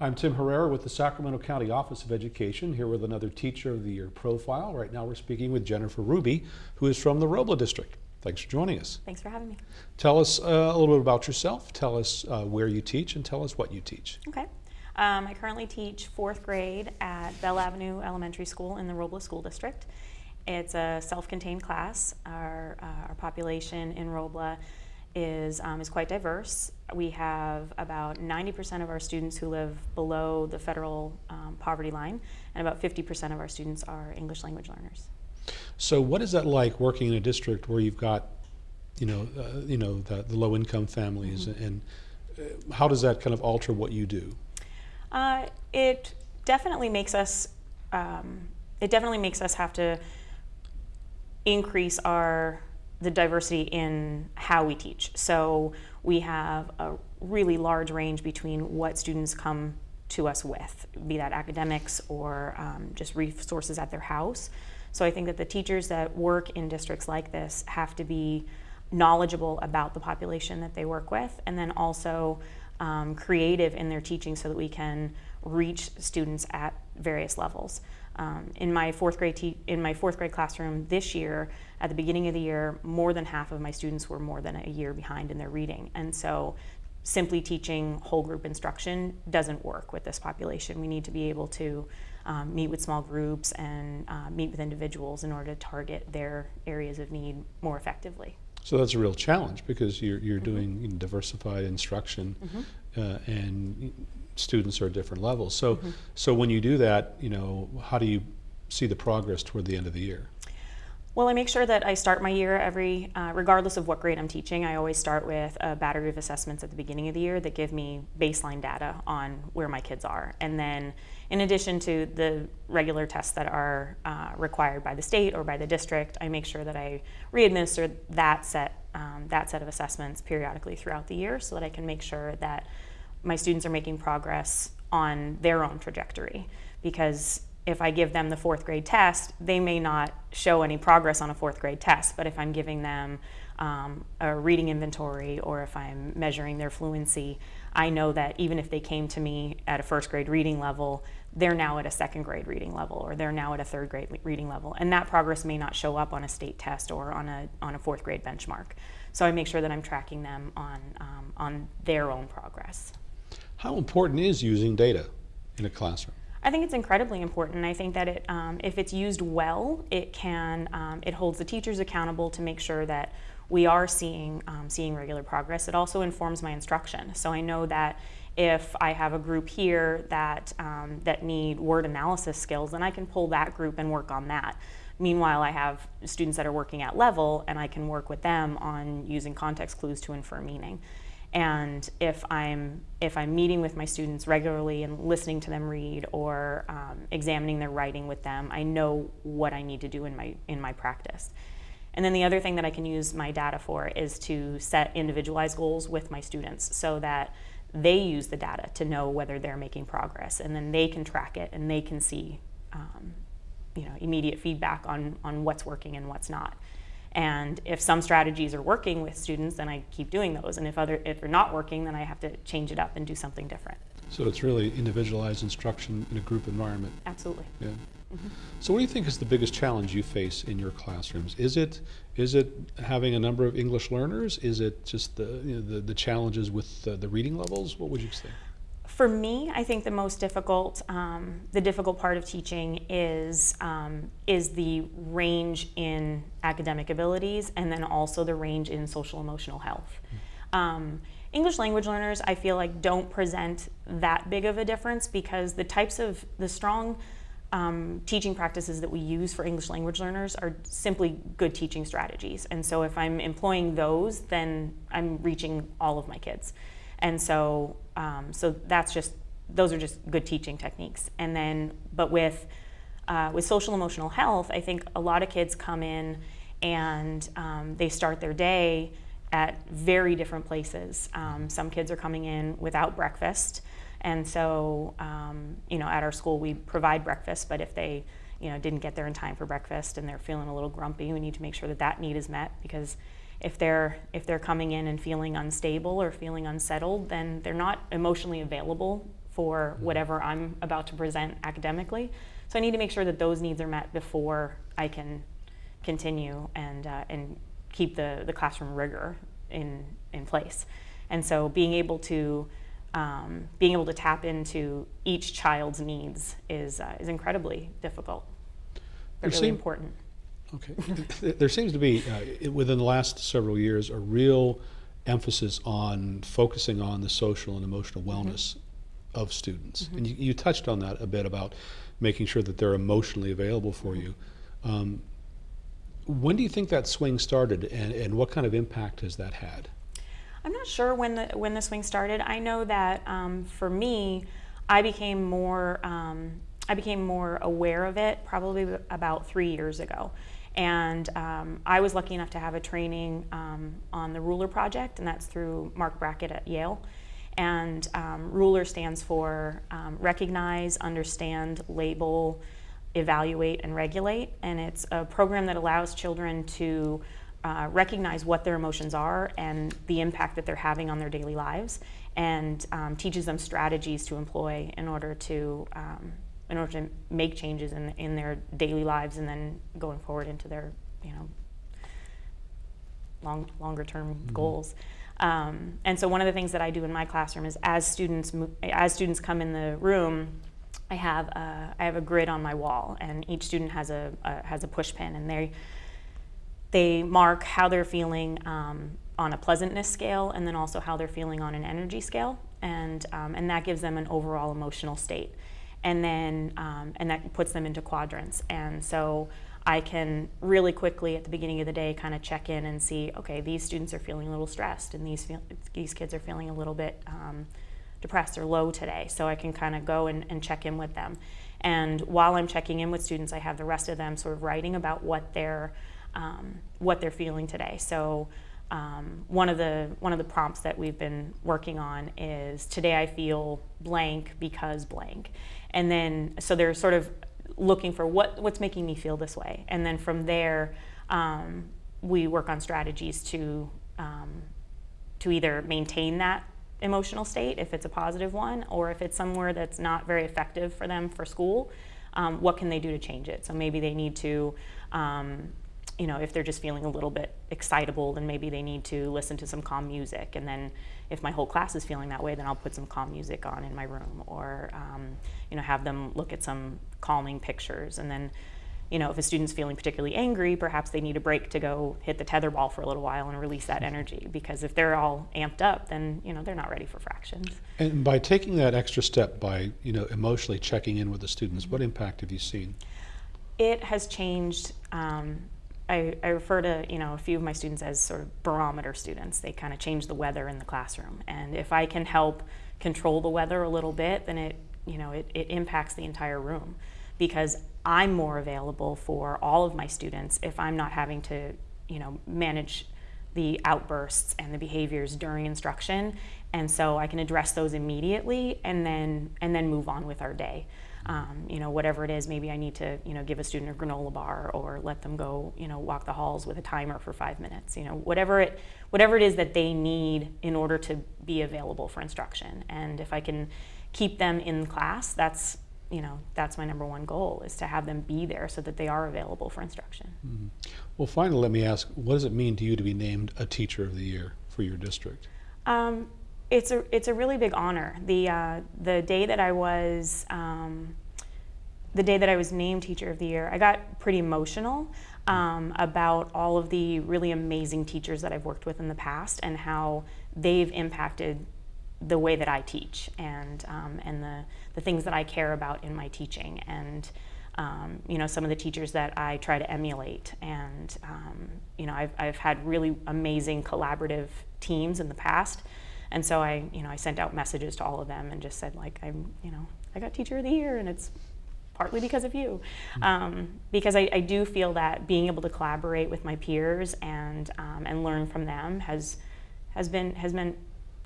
I'm Tim Herrera with the Sacramento County Office of Education, here with another Teacher of the Year profile. Right now we're speaking with Jennifer Ruby, who is from the Robla District. Thanks for joining us. Thanks for having me. Tell us uh, a little bit about yourself, tell us uh, where you teach, and tell us what you teach. Okay. Um, I currently teach fourth grade at Bell Avenue Elementary School in the Robla School District. It's a self-contained class. Our, uh, our population in Robla is, um, is quite diverse. We have about 90% of our students who live below the federal um, poverty line, and about 50% of our students are English language learners. So what is that like working in a district where you've got, you know, uh, you know, the, the low-income families, mm -hmm. and uh, how does that kind of alter what you do? Uh, it definitely makes us, um, it definitely makes us have to increase our the diversity in how we teach. So we have a really large range between what students come to us with, be that academics or um, just resources at their house. So I think that the teachers that work in districts like this have to be knowledgeable about the population that they work with and then also um, creative in their teaching so that we can reach students at various levels. Um, in my fourth grade in my fourth grade classroom this year, at the beginning of the year, more than half of my students were more than a year behind in their reading, and so simply teaching whole group instruction doesn't work with this population. We need to be able to um, meet with small groups and uh, meet with individuals in order to target their areas of need more effectively. So that's a real challenge because you're, you're mm -hmm. doing diversified instruction mm -hmm. uh, and students are at different levels. So, mm -hmm. so when you do that, you know, how do you see the progress toward the end of the year? Well, I make sure that I start my year every, uh, regardless of what grade I'm teaching, I always start with a battery of assessments at the beginning of the year that give me baseline data on where my kids are. And then in addition to the regular tests that are uh, required by the state or by the district, I make sure that I re-administer that set, um, that set of assessments periodically throughout the year so that I can make sure that my students are making progress on their own trajectory because if I give them the fourth grade test, they may not show any progress on a fourth grade test, but if I'm giving them um, a reading inventory or if I'm measuring their fluency, I know that even if they came to me at a first grade reading level, they're now at a second grade reading level or they're now at a third grade reading level. And that progress may not show up on a state test or on a, on a fourth grade benchmark. So I make sure that I'm tracking them on, um, on their own progress. How important is using data in a classroom? I think it's incredibly important. I think that it, um, if it's used well, it can, um, it holds the teachers accountable to make sure that we are seeing, um, seeing regular progress. It also informs my instruction. So I know that if I have a group here that, um, that need word analysis skills, then I can pull that group and work on that. Meanwhile, I have students that are working at level and I can work with them on using context clues to infer meaning. And if I'm, if I'm meeting with my students regularly and listening to them read or um, examining their writing with them, I know what I need to do in my, in my practice. And then the other thing that I can use my data for is to set individualized goals with my students so that they use the data to know whether they're making progress and then they can track it and they can see um, you know, immediate feedback on, on what's working and what's not. And if some strategies are working with students, then I keep doing those. And if other if they're not working, then I have to change it up and do something different. So it's really individualized instruction in a group environment. Absolutely. Yeah. Mm -hmm. So what do you think is the biggest challenge you face in your classrooms? Is it is it having a number of English learners? Is it just the you know, the, the challenges with the, the reading levels? What would you say? For me, I think the most difficult, um, the difficult part of teaching is, um, is the range in academic abilities and then also the range in social emotional health. Um, English language learners, I feel like don't present that big of a difference because the types of, the strong um, teaching practices that we use for English language learners are simply good teaching strategies. And so if I'm employing those, then I'm reaching all of my kids. And so, um, so that's just, those are just good teaching techniques. And then, but with, uh, with social emotional health, I think a lot of kids come in and um, they start their day at very different places. Um, some kids are coming in without breakfast. And so, um, you know, at our school we provide breakfast, but if they, you know, didn't get there in time for breakfast and they're feeling a little grumpy, we need to make sure that that need is met because if they're if they're coming in and feeling unstable or feeling unsettled, then they're not emotionally available for whatever I'm about to present academically. So I need to make sure that those needs are met before I can continue and, uh, and keep the, the classroom rigor in, in place. And so being able to um, being able to tap into each child's needs is, uh, is incredibly difficult, There but really seem- important. Okay. There- seems to be, uh, within the last several years, a real emphasis on focusing on the social and emotional wellness of students. And you, you touched on that a bit about making sure that they're emotionally available for you. Um, when do you think that swing started, and, and what kind of impact has that had? I'm not sure when the when the swing started. I know that um, for me, I became more um, I became more aware of it probably about three years ago, and um, I was lucky enough to have a training um, on the Ruler Project, and that's through Marc Brackett at Yale. And um, Ruler stands for um, recognize, understand, label, evaluate, and regulate. And it's a program that allows children to uh, recognize what their emotions are and the impact that they're having on their daily lives, and um, teaches them strategies to employ in order to um, in order to make changes in in their daily lives, and then going forward into their you know long longer term goals. Um, and so one of the things that I do in my classroom is as students as students come in the room, I have a, I have a grid on my wall, and each student has a, a has a push pin, and they they mark how they're feeling um, on a pleasantness scale, and then also how they're feeling on an energy scale, and um, and that gives them an overall emotional state, and then um, and that puts them into quadrants, and so. I can really quickly at the beginning of the day kind of check in and see, okay, these students are feeling a little stressed, and these feel, these kids are feeling a little bit um, depressed or low today. So I can kind of go and, and check in with them. And while I'm checking in with students, I have the rest of them sort of writing about what they're um, what they're feeling today. So um, one of the one of the prompts that we've been working on is today I feel blank because blank, and then so they're sort of looking for what what's making me feel this way, and then from there um, we work on strategies to um, to either maintain that emotional state if it's a positive one, or if it's somewhere that's not very effective for them for school, um, what can they do to change it? So maybe they need to, um, you know, if they're just feeling a little bit excitable, then maybe they need to listen to some calm music. And then if my whole class is feeling that way, then I'll put some calm music on in my room, or um, you know, have them look at some calming pictures, and then you know, if a student's feeling particularly angry, perhaps they need a break to go hit the tether ball for a little while and release that energy. Because if they're all amped up, then you know they're not ready for fractions. And by taking that extra step, by you know emotionally checking in with the students, what impact have you seen? It has changed. Um, I, I refer to you know a few of my students as sort of barometer students. They kind of change the weather in the classroom, and if I can help control the weather a little bit, then it you know it, it impacts the entire room because I'm more available for all of my students if I'm not having to, you know, manage the outbursts and the behaviors during instruction, and so I can address those immediately and then and then move on with our day. Um, you know, whatever it is, maybe I need to, you know, give a student a granola bar or let them go, you know, walk the halls with a timer for five minutes. You know, whatever it, whatever it is that they need in order to be available for instruction. And if I can keep them in class, that's you know that's my number one goal is to have them be there so that they are available for instruction Well, finally, let me ask: What does it mean to you to be named a Teacher of the Year for your district? um, it's a it's a really big honor. The uh, the day that i was um, the day that i was named teacher of the year i got pretty emotional um, about all of the really amazing teachers that i've worked with in the past and how they've impacted the way that I teach and um, and the the things that I care about in my teaching and um, you know some of the teachers that I try to emulate. And um, you know I've I've had really amazing collaborative teams in the past and so I you know I sent out messages to all of them and just said like I'm you know I got teacher of the year and it's partly because of you um, because I, I do feel that being able to collaborate with my peers and um, and learn from them has has been has meant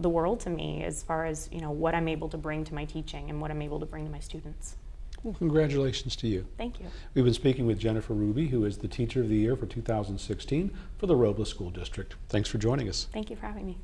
the world to me as far as you know what I'm able to bring to my teaching and what I'm able to bring to my students. Well, congratulations to you. Thank you. We've been speaking with Jennifer Ruby, who is the Teacher of the Year for 2016 for the Robla School District. Thanks for joining us. Thank you for having me.